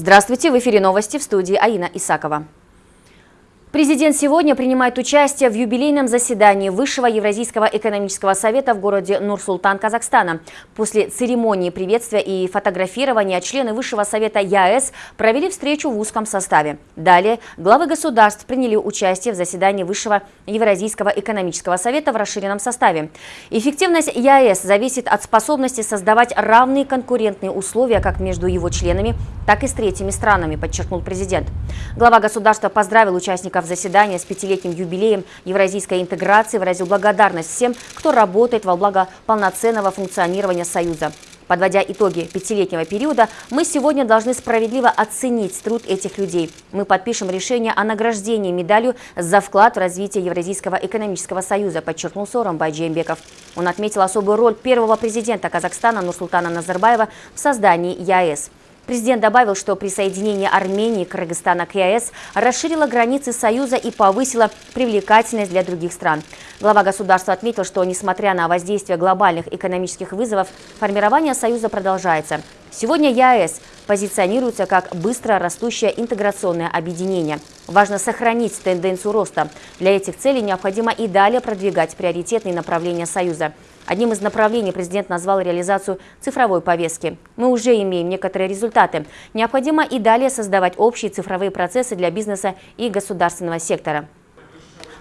Здравствуйте, в эфире новости в студии Аина Исакова. Президент сегодня принимает участие в юбилейном заседании Высшего Евразийского экономического совета в городе Нур-Султан, Казахстана. После церемонии приветствия и фотографирования члены Высшего Совета ЯЭС провели встречу в узком составе. Далее главы государств приняли участие в заседании Высшего Евразийского экономического совета в расширенном составе. Эффективность ЯЭС зависит от способности создавать равные конкурентные условия как между его членами, так и с третьими странами, подчеркнул президент. Глава государства поздравил участников участников заседания с пятилетним юбилеем евразийской интеграции выразил благодарность всем, кто работает во благо полноценного функционирования Союза. Подводя итоги пятилетнего периода, мы сегодня должны справедливо оценить труд этих людей. Мы подпишем решение о награждении медалью за вклад в развитие Евразийского экономического союза, подчеркнул Сором Байджембеков. Он отметил особую роль первого президента Казахстана Нурсултана Назарбаева в создании ЯЭС. Президент добавил, что присоединение Армении Кыргызстана к ЕАЭС расширило границы Союза и повысило привлекательность для других стран. Глава государства отметил, что несмотря на воздействие глобальных экономических вызовов, формирование Союза продолжается. Сегодня ЕАЭС позиционируется как быстро растущее интеграционное объединение. Важно сохранить тенденцию роста. Для этих целей необходимо и далее продвигать приоритетные направления Союза – Одним из направлений президент назвал реализацию цифровой повестки. Мы уже имеем некоторые результаты. Необходимо и далее создавать общие цифровые процессы для бизнеса и государственного сектора.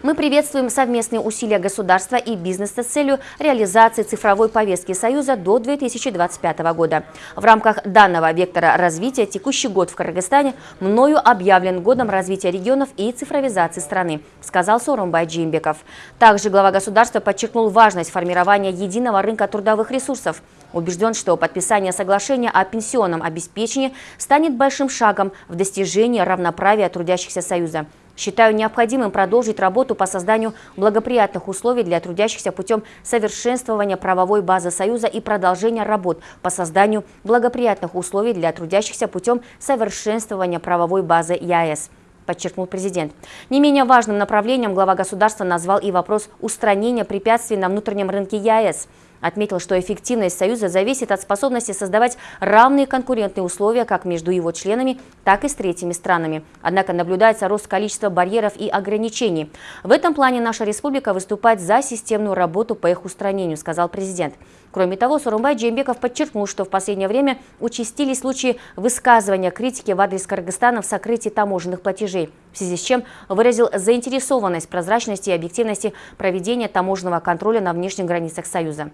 Мы приветствуем совместные усилия государства и бизнеса с целью реализации цифровой повестки Союза до 2025 года. В рамках данного вектора развития текущий год в Кыргызстане мною объявлен годом развития регионов и цифровизации страны, сказал Сорумбай Джимбеков. Также глава государства подчеркнул важность формирования единого рынка трудовых ресурсов. Убежден, что подписание соглашения о пенсионном обеспечении станет большим шагом в достижении равноправия трудящихся Союза. Считаю необходимым продолжить работу по созданию благоприятных условий для трудящихся путем совершенствования правовой базы Союза и продолжения работ по созданию благоприятных условий для трудящихся путем совершенствования правовой базы ЯЭС подчеркнул президент. Не менее важным направлением глава государства назвал и вопрос устранения препятствий на внутреннем рынке ЯЭС. Отметил, что эффективность Союза зависит от способности создавать равные конкурентные условия как между его членами, так и с третьими странами. Однако наблюдается рост количества барьеров и ограничений. В этом плане наша республика выступает за системную работу по их устранению, сказал президент. Кроме того, Сурумбай Джембеков подчеркнул, что в последнее время участились случаи высказывания критики в адрес Кыргызстана в сокрытии таможенных платежей, в связи с чем выразил заинтересованность прозрачности и объективности проведения таможенного контроля на внешних границах Союза.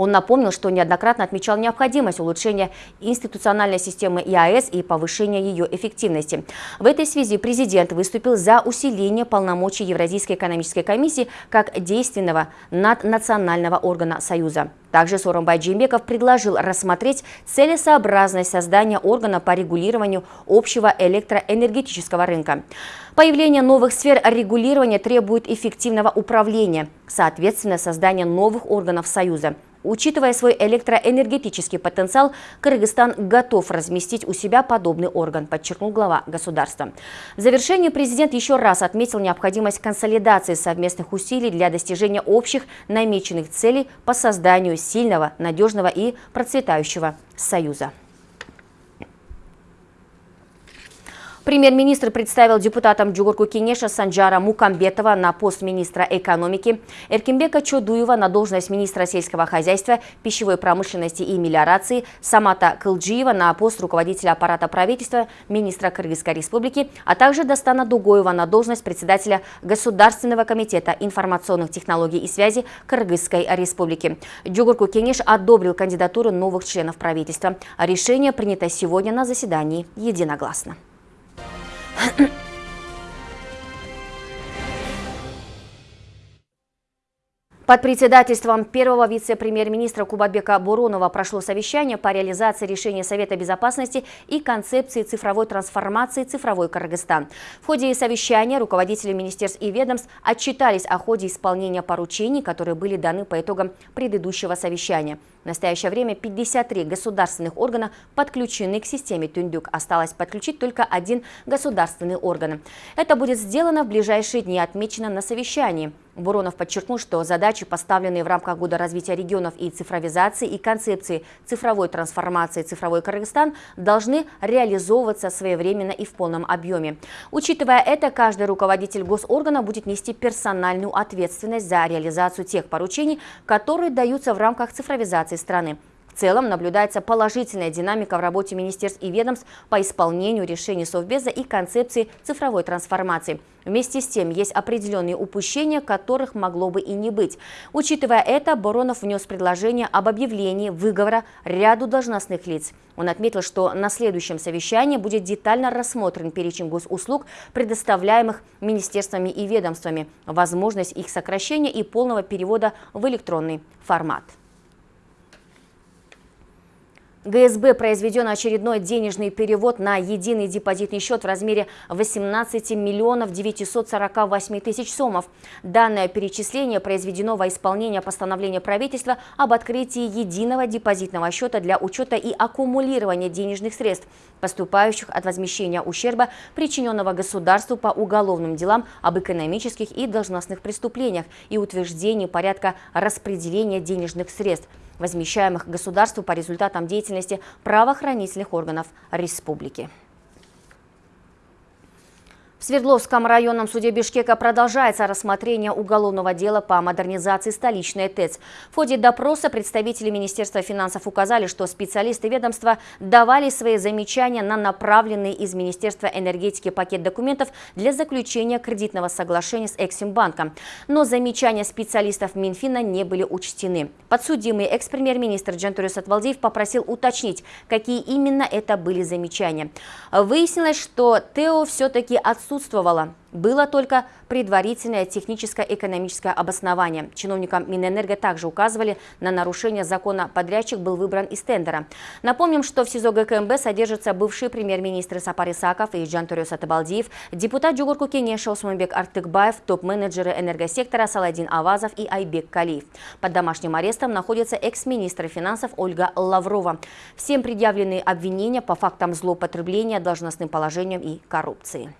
Он напомнил, что неоднократно отмечал необходимость улучшения институциональной системы ИАС и повышения ее эффективности. В этой связи президент выступил за усиление полномочий Евразийской экономической комиссии как действенного наднационального органа Союза. Также Соромбай Джимбеков предложил рассмотреть целесообразность создания органа по регулированию общего электроэнергетического рынка. Появление новых сфер регулирования требует эффективного управления, соответственно, создания новых органов Союза. Учитывая свой электроэнергетический потенциал, Кыргызстан готов разместить у себя подобный орган, подчеркнул глава государства. В завершении президент еще раз отметил необходимость консолидации совместных усилий для достижения общих намеченных целей по созданию сильного, надежного и процветающего союза. Премьер-министр представил депутатам Джугурку Кенеша Санджара Мукамбетова на пост министра экономики, Эркимбека Чодуева на должность министра сельского хозяйства, пищевой промышленности и мелиорации, Самата Кылджиева на пост руководителя аппарата правительства, министра Кыргызской республики, а также Дастана Дугоева на должность председателя Государственного комитета информационных технологий и связи Кыргызской республики. Джугурку Кенеш одобрил кандидатуру новых членов правительства. Решение принято сегодня на заседании единогласно. Под председательством первого вице-премьер-министра Кубатбека Буронова прошло совещание по реализации решения Совета безопасности и концепции цифровой трансформации «Цифровой Кыргызстан». В ходе совещания руководители министерств и ведомств отчитались о ходе исполнения поручений, которые были даны по итогам предыдущего совещания. В настоящее время 53 государственных органа подключены к системе Тундюк. Осталось подключить только один государственный орган. Это будет сделано в ближайшие дни, отмечено на совещании. Буронов подчеркнул, что задачи, поставленные в рамках Года развития регионов и цифровизации и концепции цифровой трансформации «Цифровой Кыргызстан» должны реализовываться своевременно и в полном объеме. Учитывая это, каждый руководитель госоргана будет нести персональную ответственность за реализацию тех поручений, которые даются в рамках цифровизации страны. В целом наблюдается положительная динамика в работе министерств и ведомств по исполнению решений Совбеза и концепции цифровой трансформации. Вместе с тем есть определенные упущения, которых могло бы и не быть. Учитывая это, Боронов внес предложение об объявлении выговора ряду должностных лиц. Он отметил, что на следующем совещании будет детально рассмотрен перечень госуслуг, предоставляемых министерствами и ведомствами, возможность их сокращения и полного перевода в электронный формат. ГСБ произведен очередной денежный перевод на единый депозитный счет в размере 18 миллионов 948 тысяч сомов. Данное перечисление произведено во исполнение постановления правительства об открытии единого депозитного счета для учета и аккумулирования денежных средств, поступающих от возмещения ущерба, причиненного государству по уголовным делам об экономических и должностных преступлениях и утверждении порядка распределения денежных средств возмещаемых государству по результатам деятельности правоохранительных органов республики. В Свердловском районном суде Бишкека продолжается рассмотрение уголовного дела по модернизации столичной ТЭЦ. В ходе допроса представители Министерства финансов указали, что специалисты ведомства давали свои замечания на направленный из Министерства энергетики пакет документов для заключения кредитного соглашения с Эксимбанком. Но замечания специалистов Минфина не были учтены. Подсудимый экс-премьер-министр Джантурис Атвалдиев попросил уточнить, какие именно это были замечания. Выяснилось, что ТЭО все-таки отсутствует отсутствовало. Было только предварительное техническое экономическое обоснование. Чиновникам Минэнерго также указывали на нарушение закона. Подрядчик был выбран из тендера. Напомним, что в СИЗО ГКМБ содержатся бывшие премьер-министры Сапар Исаков и Джантурюс Атабалдиев, депутат Джугурку Кенеша Усманбек Артыкбаев, топ-менеджеры энергосектора Саладин Авазов и Айбек Калиев. Под домашним арестом находится экс-министр финансов Ольга Лаврова. Всем предъявлены обвинения по фактам злоупотребления должностным положением и коррупции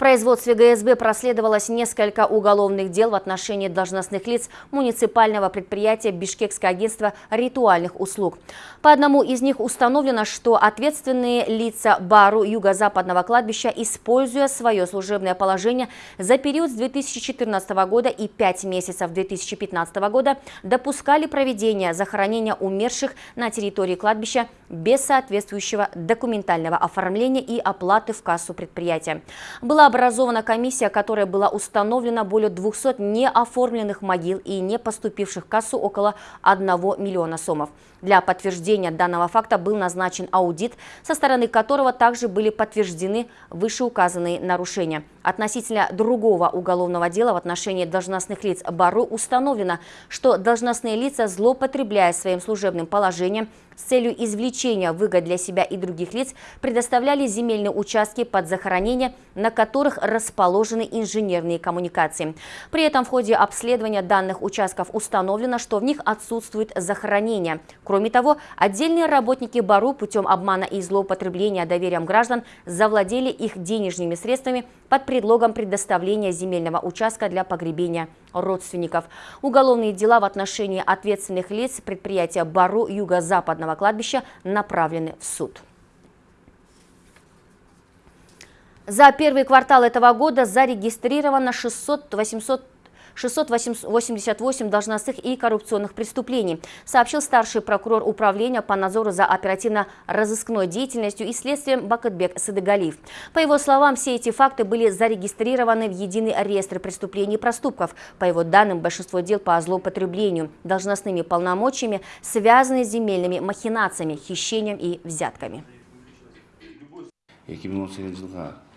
производстве ГСБ проследовалось несколько уголовных дел в отношении должностных лиц муниципального предприятия Бишкекское агентство ритуальных услуг. По одному из них установлено, что ответственные лица Бару Юго-Западного кладбища, используя свое служебное положение за период с 2014 года и 5 месяцев 2015 года, допускали проведение захоронения умерших на территории кладбища без соответствующего документального оформления и оплаты в кассу предприятия. Была образована комиссия, которая была установлена более 200 неоформленных могил и не поступивших в кассу около 1 миллиона сомов. Для подтверждения данного факта был назначен аудит, со стороны которого также были подтверждены вышеуказанные нарушения. Относительно другого уголовного дела в отношении должностных лиц Бару установлено, что должностные лица, злоупотребляя своим служебным положением, с целью извлечения выгод для себя и других лиц предоставляли земельные участки под захоронение, на которых расположены инженерные коммуникации. При этом в ходе обследования данных участков установлено, что в них отсутствует захоронение. Кроме того, отдельные работники БАРУ путем обмана и злоупотребления доверием граждан завладели их денежными средствами под предлогом предоставления земельного участка для погребения родственников. Уголовные дела в отношении ответственных лиц предприятия БАРУ Юго-Западного кладбища направлены в суд. За первый квартал этого года зарегистрировано 600-800 688 должностных и коррупционных преступлений, сообщил старший прокурор управления по надзору за оперативно-розыскной деятельностью и следствием Бакытбек Садыгалиев. По его словам, все эти факты были зарегистрированы в единый реестр преступлений и проступков. По его данным, большинство дел по злоупотреблению должностными полномочиями связаны с земельными махинациями, хищением и взятками.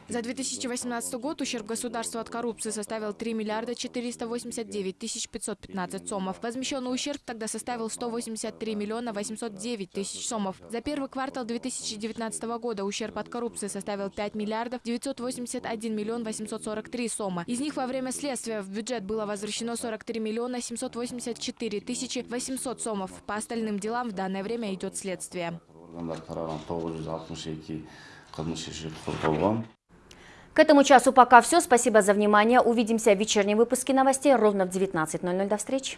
За 2018 год ущерб государству от коррупции составил 3 миллиарда 489 тысяч 515 сомов. Возмещенный ущерб тогда составил 183 миллиона 809 тысяч сомов. За первый квартал 2019 года ущерб от коррупции составил 5 миллиардов 981 миллион 843 сома. Из них во время следствия в бюджет было возвращено 43 миллиона 784 тысячи 800 сомов. По остальным делам в данное время идет следствие. К этому часу пока все. Спасибо за внимание. Увидимся в вечернем выпуске новостей ровно в 19.00. До встречи.